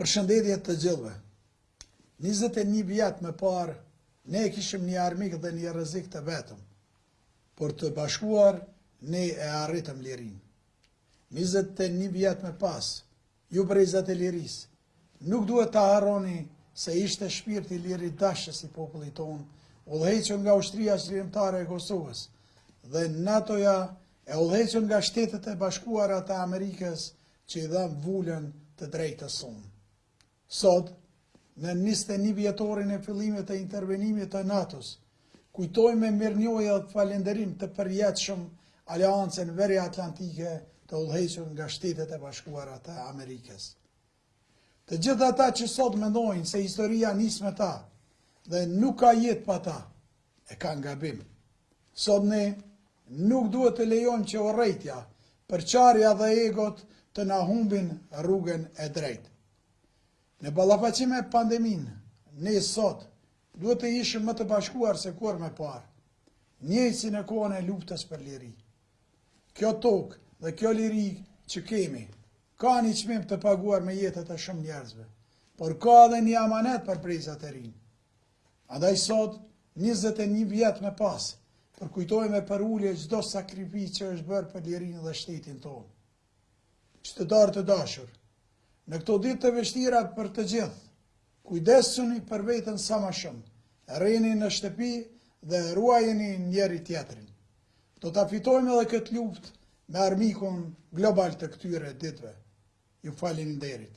Përshëndetje të gjithëve. 21 vjet më parë ne kishim një armik dhe një rrezik të vetëm. Por të bashkuar ne e arritëm lirinë. 21 vjet më pas, ju brezat e lirisë, nuk duhet të harroni se ishte shpirti liridashës i popullit tonë, udhëhequr nga Ushtria Çlirimtare e Kosovës dhe NATO-ja E udhëhequr nga Shtetet e Bashkuara të Amerikës që i dhanë vulën të drejtës sonë. Sot, në njëzet e një vjetorin e fillimit të intervenimit të NATO-s, kujtoj me mirënjohje dhe falënderim të përjetshëm Aleancën Veriatlantike të udhëhequr nga Shtetet e Bashkuara të Amerikës. Të gjithë ata që sot mendojnë se historia nis me ta dhe nuk ka jetë pa ta, e kanë gabim. Sot ne nuk duhet të lejojmë që urrejtja, përçarja dhe egot të na humbin rrugën e drejtë. Në ballafaqim me pandeminë, ne sot duhet të ishim më të bashkuar se kurrë më parë, njëjtë si në kohën e luftës për liri. Kjo tokë dhe kjo liri që kemi, ka një çmim të paguar me jetët e shumë njerëzve, por ka edhe një amanet për brezat e rinj. Andaj sot, 21 vjet më pas, përkujtojmë me përulje çdo sakrificë që është bërë për lirinë dhe shtetin tonë. Qytetarë të dashur, në këto ditë të vështira për të gjithë, kujdesuni për veten sa më shumë, rrini në shtëpi dhe ruajeni njëri-tjetrin. Do ta fitojmë edhe këtë luftë me armikun global të këtyre ditëve. Ju faleminderit.